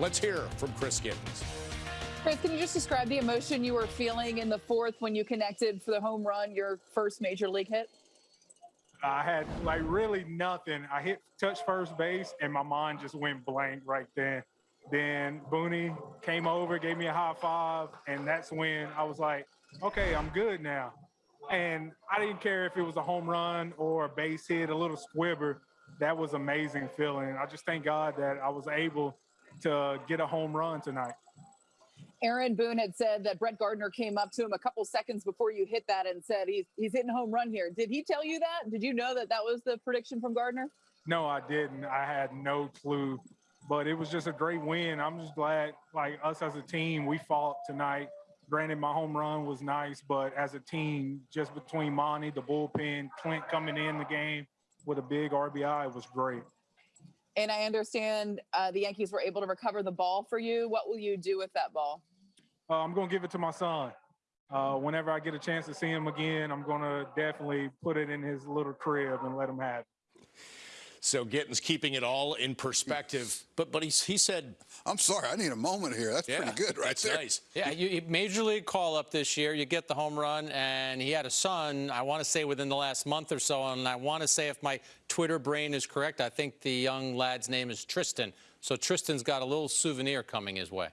Let's hear from Chris Gittens. Chris, can you just describe the emotion you were feeling in the fourth when you connected for the home run, your first major league hit? I had like really nothing. I hit touch first base and my mind just went blank right then. Then Booney came over, gave me a high five, and that's when I was like, okay, I'm good now. And I didn't care if it was a home run or a base hit, a little squibber. That was amazing feeling. I just thank God that I was able to get a home run tonight. Aaron Boone had said that Brett Gardner came up to him a couple seconds before you hit that and said he's he's hitting home run here. Did he tell you that? Did you know that that was the prediction from Gardner? No, I didn't. I had no clue. But it was just a great win. I'm just glad, like us as a team, we fought tonight. Granted, my home run was nice, but as a team, just between Monty, the bullpen, Clint coming in the game with a big RBI, it was great. And I understand uh, the Yankees were able to recover the ball for you. What will you do with that ball? Uh, I'm going to give it to my son. Uh, whenever I get a chance to see him again, I'm going to definitely put it in his little crib and let him have it. So Gittens keeping it all in perspective. But but he, he said, I'm sorry, I need a moment here. That's yeah, pretty good right that's there. nice. Yeah, you, you- major league call up this year. You get the home run, and he had a son. I want to say within the last month or so, and I want to say if my Twitter brain is correct, I think the young lad's name is Tristan. So Tristan's got a little souvenir coming his way.